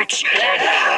Roots Podcast.